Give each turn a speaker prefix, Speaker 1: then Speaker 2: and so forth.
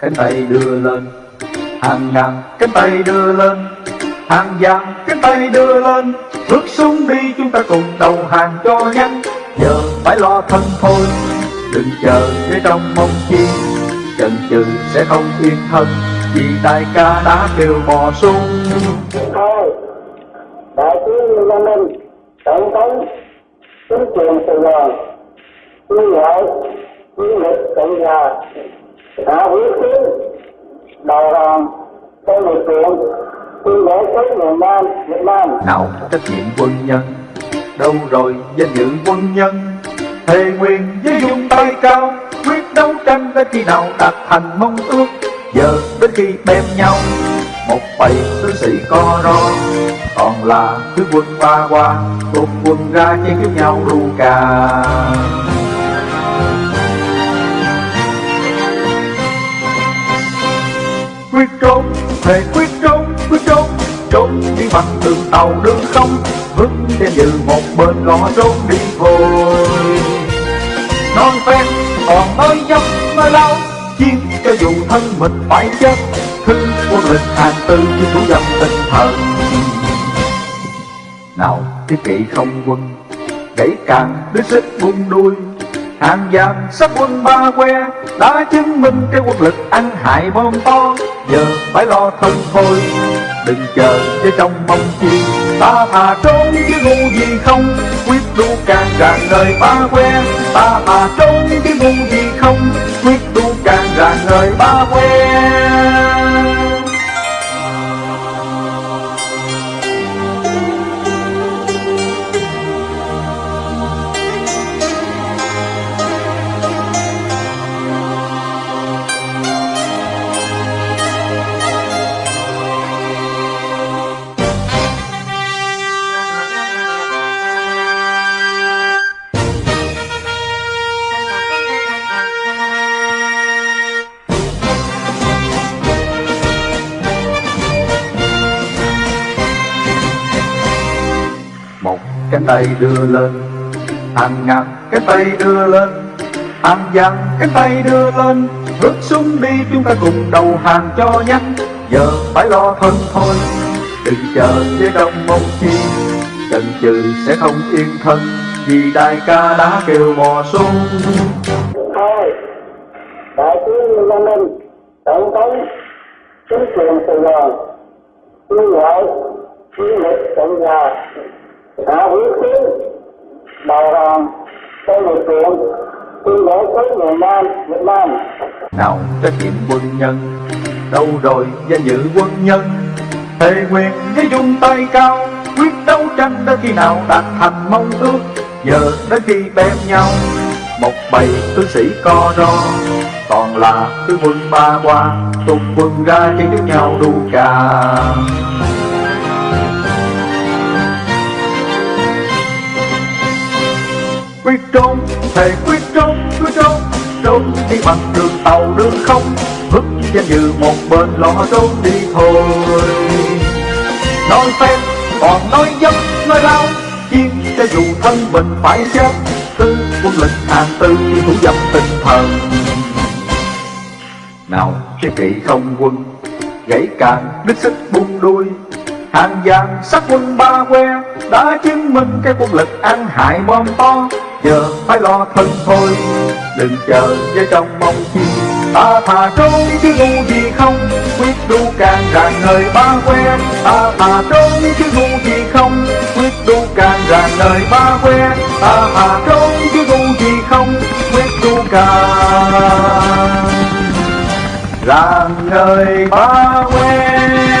Speaker 1: cánh tay đưa lên, hàng ngàn cánh tay đưa lên, hàng vàng cánh tay đưa lên. Bước xuống đi, chúng ta cùng đầu hàng cho nhanh. Giờ phải lo thân thôi, đừng chờ để trong mong chi. Chần chừ sẽ không yên thân, vì đại ca đã kêu bò sung
Speaker 2: thôi, đại tướng Lê Minh, tổng thống, chính quyền Sài Gòn quân đội chiến lịch cộng hòa đã huyết tiến đầu hàng trong điều kiện tuyên bố tới miền Nam, Việt Nam.
Speaker 1: Nào, trách nhiệm quân nhân. Đâu rồi, danh dự quân nhân? Thề nguyện với dung tay cao, quyết đấu tranh đến khi nào đạt thành mong ước. Giờ đến khi bem nhau, một bầy tướng sĩ co ro. Còn là thứ quân ba qua cùng quân ra chiến giúp nhau ru cà. Quyết trốn, thề quyết trốn quyết trốn trốn đi bằng đường tàu đường không vững trên như một bên ngõ trốn đi thôi non phen, còn mới dốc nói lâu chiến cho dù thân mình phải chết, thư quân lịch hàng tư chứ thủ dâm tinh thần. Nào thiết kỵ không quân, gãy càng đứa xích buông đuôi hàng giam sắp quân ba que đã chứng minh cái quân lực ăn hại bom to. Giờ phải lo thân thôi, đừng chờ cho trong mong chi. Ta thà trốn chứ ngu gì không, quyết đu càng ràng đời ba que. Ta thà trốn chứ ngu gì không, quyết đu càng ràng đời ba que. Cái tay đưa lên. Hàng ngàn cái tay đưa lên. Hàng vàng cái tay đưa lên. Bước xuống đi chúng ta cùng đầu hàng cho nhanh. Giờ phải lo thân thôi. Đừng chờ với đông mong chi. Chần chừ sẽ không yên thân. Vì đại ca đã kêu mò xuống.
Speaker 2: Thôi, đại tướng Lê Minh, tổng thống, chính quyền Sài Gòn tuyên gọi chiến lực cộng hòa đã quyết chiến đầu hàng trong lực lượng tuyên bố tới miền Nam, Việt Nam.
Speaker 1: Nào, trách nhiệm quân nhân, đâu rồi danh dự quân nhân? Thề nguyện với dung tay cao, quyết đấu tranh đến khi nào đạt thành mong ước? Giờ đến khi bém nhau, một bầy tướng sĩ co ro. Còn là tướng quân ba qua tung quân ra chiến trước nhau đu cà. Quyết trốn thề quyết trốn quyết trốn. Trốn đi bằng đường tàu đường không. Vứt danh dự một bên lo trốn đi thôi. Nói phen còn nói dâm, nói lao. Chiến cho dù thân mình phải chết tư quân lệnh hàng tư thủ dâm tinh thần. Nào sẽ kỵ không quân gãy càng đứt sức buông đuôi. Hàng vàng sắc quân ba que đã chứng minh cái quân lực ăn hại bom to giờ phải lo thân thôi, đừng chờ với trong mong chi. Ta thà trốn chứ ngu gì không, quyết đu càng ràng nơi ba quen. Ta thà trốn chứ ngu gì không, quyết đu càng ràng nơi ba quen. Ta thà trốn chứ ngu gì không, quyết đu càng ràng nơi ba quen.